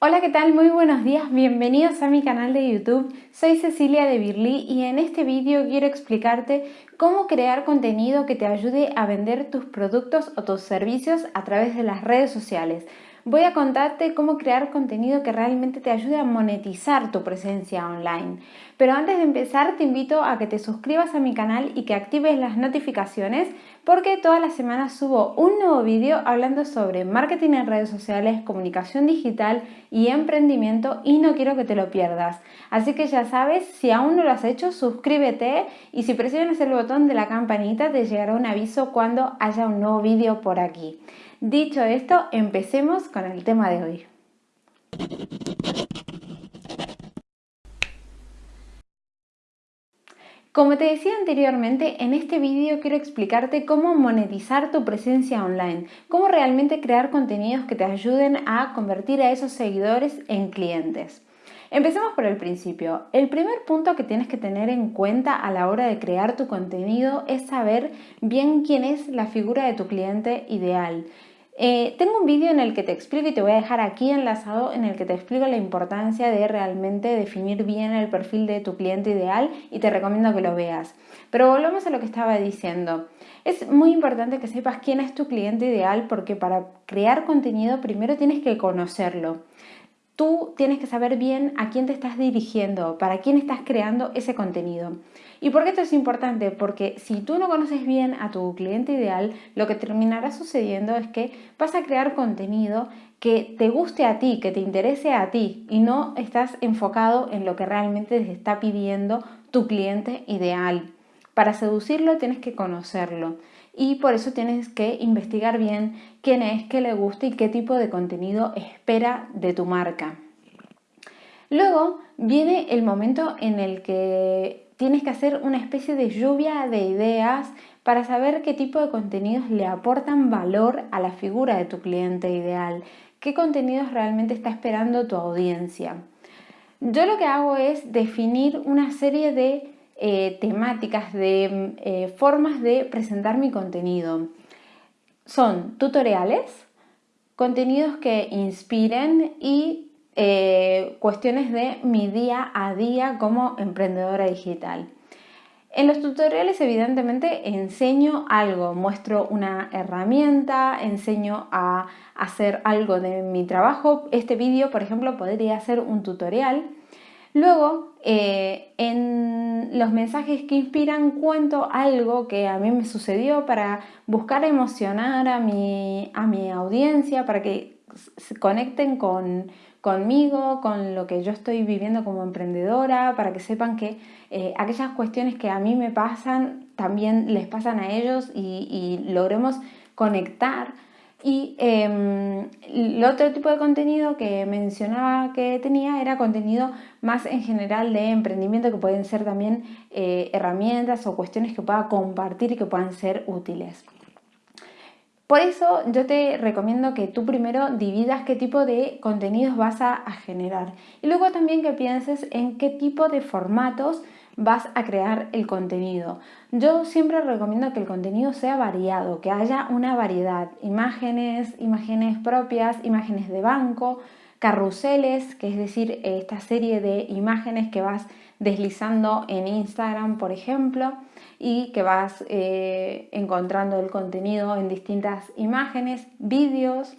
Hola, ¿qué tal? Muy buenos días, bienvenidos a mi canal de YouTube. Soy Cecilia de Birly y en este vídeo quiero explicarte cómo crear contenido que te ayude a vender tus productos o tus servicios a través de las redes sociales voy a contarte cómo crear contenido que realmente te ayude a monetizar tu presencia online. Pero antes de empezar te invito a que te suscribas a mi canal y que actives las notificaciones porque todas las semanas subo un nuevo vídeo hablando sobre marketing en redes sociales, comunicación digital y emprendimiento y no quiero que te lo pierdas. Así que ya sabes, si aún no lo has hecho, suscríbete y si presionas el botón de la campanita te llegará un aviso cuando haya un nuevo vídeo por aquí. Dicho esto, empecemos con el tema de hoy. Como te decía anteriormente, en este vídeo quiero explicarte cómo monetizar tu presencia online, cómo realmente crear contenidos que te ayuden a convertir a esos seguidores en clientes. Empecemos por el principio. El primer punto que tienes que tener en cuenta a la hora de crear tu contenido es saber bien quién es la figura de tu cliente ideal. Eh, tengo un vídeo en el que te explico y te voy a dejar aquí enlazado en el que te explico la importancia de realmente definir bien el perfil de tu cliente ideal y te recomiendo que lo veas. Pero volvemos a lo que estaba diciendo. Es muy importante que sepas quién es tu cliente ideal porque para crear contenido primero tienes que conocerlo. Tú tienes que saber bien a quién te estás dirigiendo, para quién estás creando ese contenido. ¿Y por qué esto es importante? Porque si tú no conoces bien a tu cliente ideal, lo que terminará sucediendo es que vas a crear contenido que te guste a ti, que te interese a ti y no estás enfocado en lo que realmente te está pidiendo tu cliente ideal. Para seducirlo tienes que conocerlo y por eso tienes que investigar bien quién es, qué le gusta y qué tipo de contenido espera de tu marca. Luego viene el momento en el que tienes que hacer una especie de lluvia de ideas para saber qué tipo de contenidos le aportan valor a la figura de tu cliente ideal, qué contenidos realmente está esperando tu audiencia. Yo lo que hago es definir una serie de eh, temáticas, de eh, formas de presentar mi contenido. Son tutoriales, contenidos que inspiren y eh, cuestiones de mi día a día como emprendedora digital. En los tutoriales evidentemente enseño algo, muestro una herramienta, enseño a hacer algo de mi trabajo. Este vídeo, por ejemplo, podría ser un tutorial Luego, eh, en los mensajes que inspiran cuento algo que a mí me sucedió para buscar emocionar a mi, audiencia, para que se conecten conmigo, con lo que yo estoy viviendo como emprendedora, para que sepan que eh, aquellas cuestiones que a mí me pasan también les pasan a ellos y logremos conectar y em, el otro tipo de contenido que mencionaba que tenía era contenido más en general de emprendimiento que pueden ser también eh, herramientas o cuestiones que pueda compartir y que puedan ser útiles. Por eso yo te recomiendo que tú primero dividas qué tipo de contenidos vas a generar y luego también que pienses en qué tipo de formatos vas a crear el contenido. Yo siempre recomiendo que el contenido sea variado, que haya una variedad, imágenes, imágenes propias, imágenes de banco, carruseles, que es decir, esta serie de imágenes que vas deslizando en Instagram, por ejemplo, y que vas eh, encontrando el contenido en distintas imágenes, vídeos,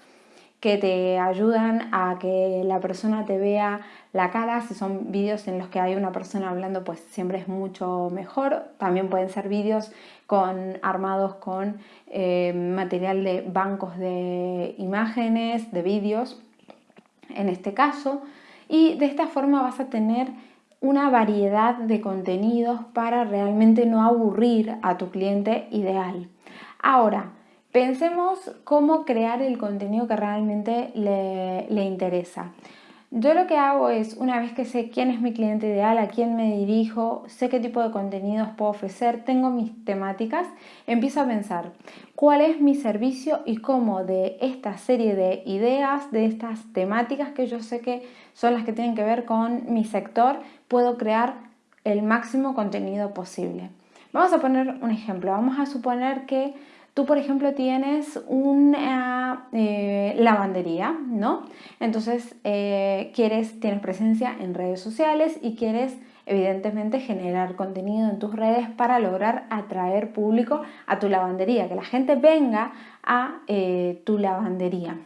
que te ayudan a que la persona te vea la cara. Si son vídeos en los que hay una persona hablando, pues siempre es mucho mejor. También pueden ser vídeos con, armados con eh, material de bancos de imágenes, de vídeos, en este caso. Y de esta forma vas a tener una variedad de contenidos para realmente no aburrir a tu cliente ideal. Ahora, Pensemos cómo crear el contenido que realmente le, interesa. Yo lo que hago es, una vez que sé quién es mi cliente ideal, a quién me dirijo, sé qué tipo de contenidos puedo ofrecer, tengo mis temáticas, empiezo a pensar cuál es mi servicio y cómo de esta serie de ideas, de estas temáticas que yo sé que son las que tienen que ver con mi sector, puedo crear el máximo contenido posible. Vamos a poner un ejemplo. Vamos a suponer que Tú, por ejemplo, tienes una eh, lavandería, ¿no? Entonces, eh, quieres, tienes presencia en redes sociales y quieres evidentemente generar contenido en tus redes para lograr atraer público a tu lavandería, que la gente venga a eh, tu lavandería.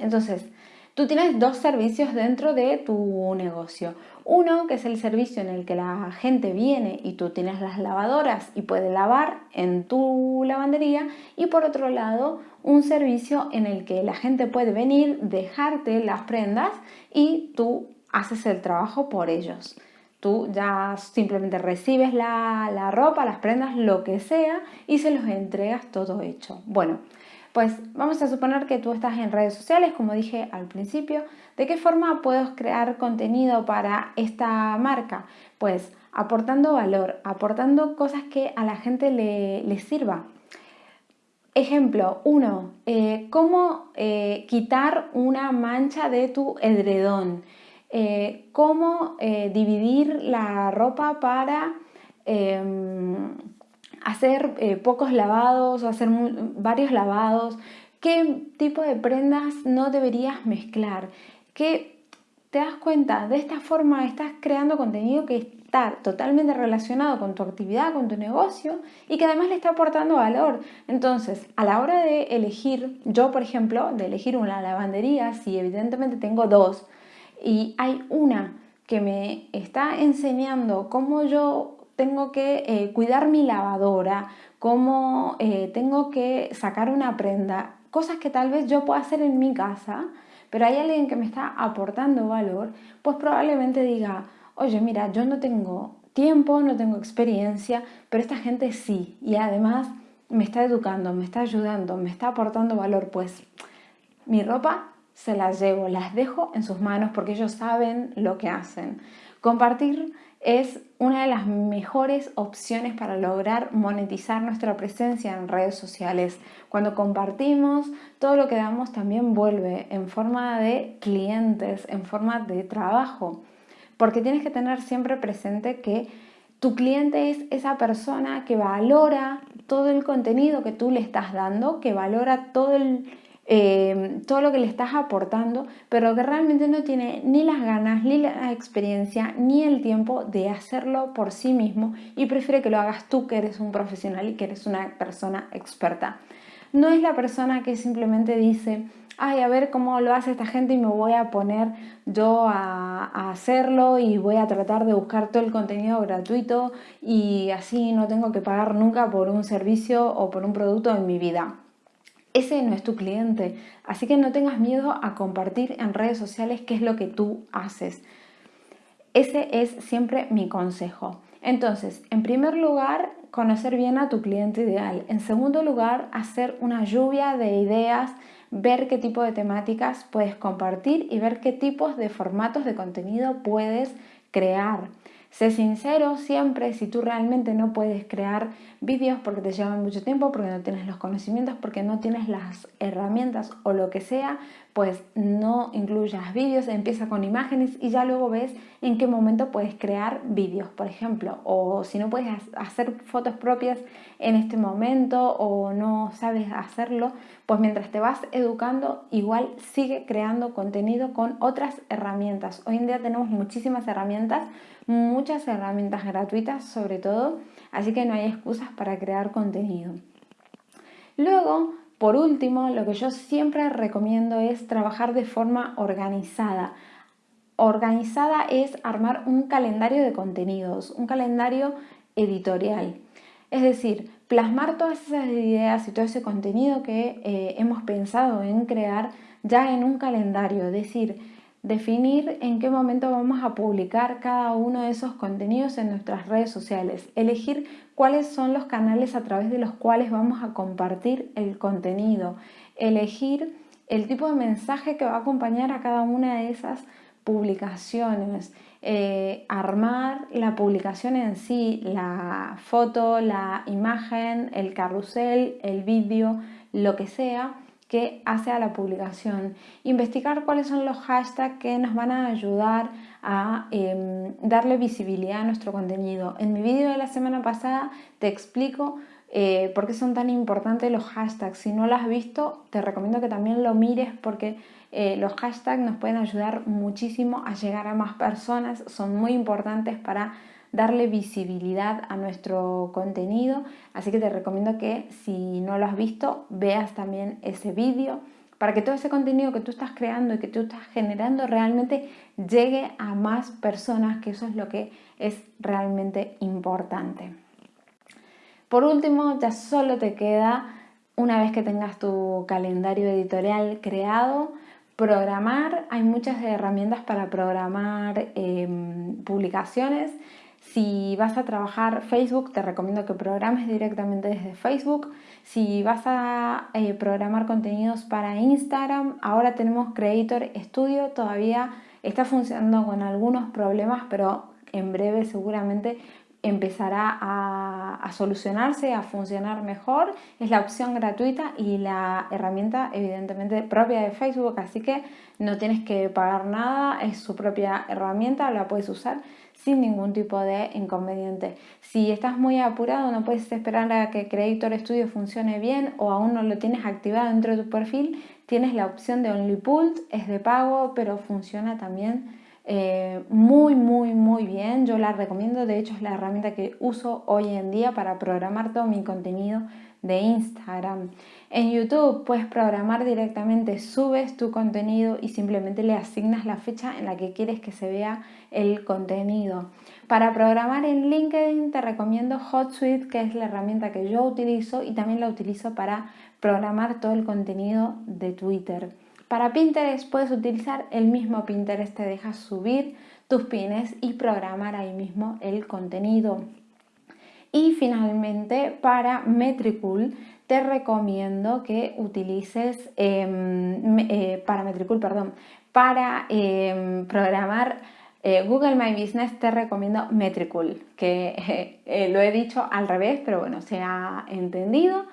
Entonces, tú tienes dos servicios dentro de tu negocio. Uno, que es el servicio en el que la gente viene y tú tienes las lavadoras y puede lavar en tu lavandería. Y por otro lado, un servicio en el que la gente puede venir, dejarte las prendas y tú haces el trabajo por ellos. Tú ya simplemente recibes la, la ropa, las prendas, lo que sea y se los entregas todo hecho. Bueno, pues vamos a suponer que tú estás en redes sociales, como dije al principio. ¿De qué forma puedo crear contenido para esta marca? Pues aportando valor, aportando cosas que a la gente le, sirva. Ejemplo 1. Eh, ¿Cómo eh, quitar una mancha de tu edredón? Eh, ¿Cómo dividir la ropa para em, hacer eh, pocos lavados o hacer varios lavados, qué tipo de prendas no deberías mezclar, que te das cuenta, de esta forma estás creando contenido que está totalmente relacionado con tu actividad, con tu negocio y que además le está aportando valor. Entonces, a la hora de elegir, yo por ejemplo, de elegir una lavandería, si evidentemente tengo dos y hay una que me está enseñando cómo yo tengo que eh, cuidar mi lavadora, cómo eh, tengo que sacar una prenda, cosas que tal vez yo pueda hacer en mi casa, pero hay alguien que me está aportando valor, pues probablemente diga, oye, mira, yo no tengo tiempo, no tengo experiencia, pero esta gente sí, y además me está educando, me está ayudando, me está aportando valor, pues mi ropa se las llevo, las dejo en sus manos porque ellos saben lo que hacen. Compartir es una de las mejores opciones para lograr monetizar nuestra presencia en redes sociales. Cuando compartimos, todo lo que damos también vuelve en forma de clientes, en forma de trabajo. Porque tienes que tener siempre presente que tu cliente es esa persona que valora todo el contenido que tú le estás dando, que valora todo el Em, todo lo que le estás aportando, pero que realmente no tiene ni las ganas, ni la experiencia, ni el tiempo de hacerlo por sí mismo y prefiere que lo hagas tú, que eres un profesional y que eres una persona experta. No es la persona que simplemente dice, ay, a ver cómo lo hace esta gente y me voy a poner yo a, a, hacerlo y voy a tratar de buscar todo el contenido gratuito y así no tengo que pagar nunca por un servicio o por un producto en mi vida ese no es tu cliente. Así que no tengas miedo a compartir en redes sociales qué es lo que tú haces. Ese es siempre mi consejo. Entonces, en primer lugar, conocer bien a tu cliente ideal. En segundo lugar, hacer una lluvia de ideas, ver qué tipo de temáticas puedes compartir y ver qué tipos de formatos de contenido puedes crear. Sé sincero siempre si tú realmente no puedes crear vídeos porque te llevan mucho tiempo, porque no tienes los conocimientos, porque no tienes las herramientas o lo que sea, pues no incluyas vídeos, empieza con imágenes y ya luego ves en qué momento puedes crear vídeos, por ejemplo, o si no puedes hacer fotos propias en este momento o no sabes hacerlo, pues mientras te vas educando, igual sigue creando contenido con otras herramientas. Hoy en día tenemos muchísimas herramientas, muchas herramientas gratuitas sobre todo, así que no hay excusas para crear contenido. Luego, por último, lo que yo siempre recomiendo es trabajar de forma organizada. Organizada es armar un calendario de contenidos, un calendario editorial. Es decir, plasmar todas esas ideas y todo ese contenido que eh, hemos pensado en crear ya en un calendario. Es decir, definir en qué momento vamos a publicar cada uno de esos contenidos en nuestras redes sociales, elegir cuáles son los canales a través de los cuales vamos a compartir el contenido, elegir el tipo de mensaje que va a acompañar a cada una de esas publicaciones, eh, armar la publicación en sí, la foto, la imagen, el carrusel, el vídeo, lo que sea, que hace a la publicación. Investigar cuáles son los hashtags que nos van a ayudar a em, darle visibilidad a nuestro contenido. En mi vídeo de la semana pasada te explico eh, ¿Por qué son tan importantes los hashtags? Si no lo has visto, te recomiendo que también lo mires porque eh, los hashtags nos pueden ayudar muchísimo a llegar a más personas, son muy importantes para darle visibilidad a nuestro contenido, así que te recomiendo que si no lo has visto, veas también ese vídeo para que todo ese contenido que tú estás creando y que tú estás generando realmente llegue a más personas, que eso es lo que es realmente importante. Por último, ya solo te queda, una vez que tengas tu calendario editorial creado, programar. Hay muchas herramientas para programar em, publicaciones. Si vas a trabajar Facebook, te recomiendo que programes directamente desde Facebook. Si vas a eh, programar contenidos para Instagram, ahora tenemos Creator Studio. Todavía está funcionando con algunos problemas, pero en breve seguramente empezará a, solucionarse, a funcionar mejor. Es la opción gratuita y la herramienta evidentemente propia de Facebook, así que no tienes que pagar nada, es su propia herramienta, la puedes usar sin ningún tipo de inconveniente. Si estás muy apurado, no puedes esperar a que Creator Studio funcione bien o aún no lo tienes activado dentro de tu perfil, tienes la opción de OnlyPult, es de pago, pero funciona también eh, muy, muy, muy bien. Yo la recomiendo, de hecho es la herramienta que uso hoy en día para programar todo mi contenido de Instagram. En YouTube puedes programar directamente, subes tu contenido y simplemente le asignas la fecha en la que quieres que se vea el contenido. Para programar en LinkedIn te recomiendo HotSuite, que es la herramienta que yo utilizo y también la utilizo para programar todo el contenido de Twitter. Para Pinterest puedes utilizar el mismo Pinterest, te deja subir tus pines y programar ahí mismo el contenido. Y finalmente para Metricool te recomiendo que utilices em, eh, para Metricool, perdón, para em, programar eh, Google My Business te recomiendo Metricool, que eh, lo he dicho al revés, pero bueno, se ha entendido.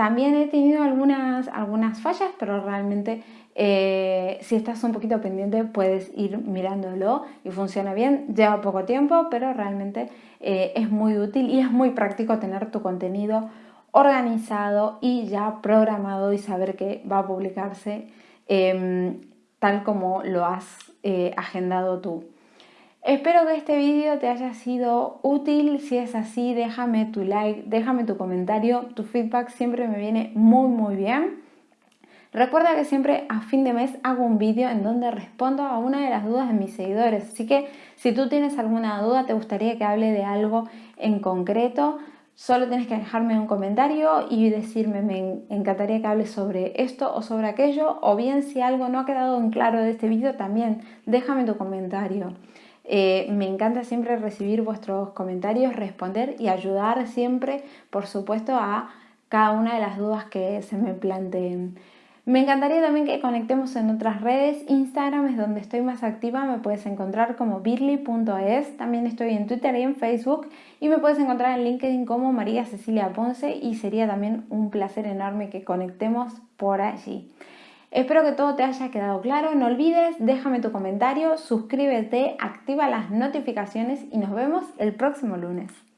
También he tenido algunas, algunas fallas, pero realmente eh, si estás un poquito pendiente puedes ir mirándolo y funciona bien. Lleva poco tiempo, pero realmente eh, es muy útil y es muy práctico tener tu contenido organizado y ya programado y saber que va a publicarse em, tal como lo has eh, agendado tú. Espero que este vídeo te haya sido útil, si es así déjame tu like, déjame tu comentario, tu feedback siempre me viene muy muy bien. Recuerda que siempre a fin de mes hago un vídeo en donde respondo a una de las dudas de mis seguidores, así que si tú tienes alguna duda, te gustaría que hable de algo en concreto, solo tienes que dejarme un comentario y decirme me encantaría que hables sobre esto o sobre aquello, o bien si algo no ha quedado en claro de este vídeo, también déjame tu comentario. Eh, me encanta siempre recibir vuestros comentarios, responder y ayudar siempre, por supuesto, a cada una de las dudas que se me planteen. Me encantaría también que conectemos en otras redes. Instagram es donde estoy más activa, me puedes encontrar como birly.es. También estoy en Twitter y en Facebook y me puedes encontrar en LinkedIn como María Cecilia Ponce y sería también un placer enorme que conectemos por allí. Espero que todo te haya quedado claro. No olvides, déjame tu comentario, suscríbete, activa las notificaciones y nos vemos el próximo lunes.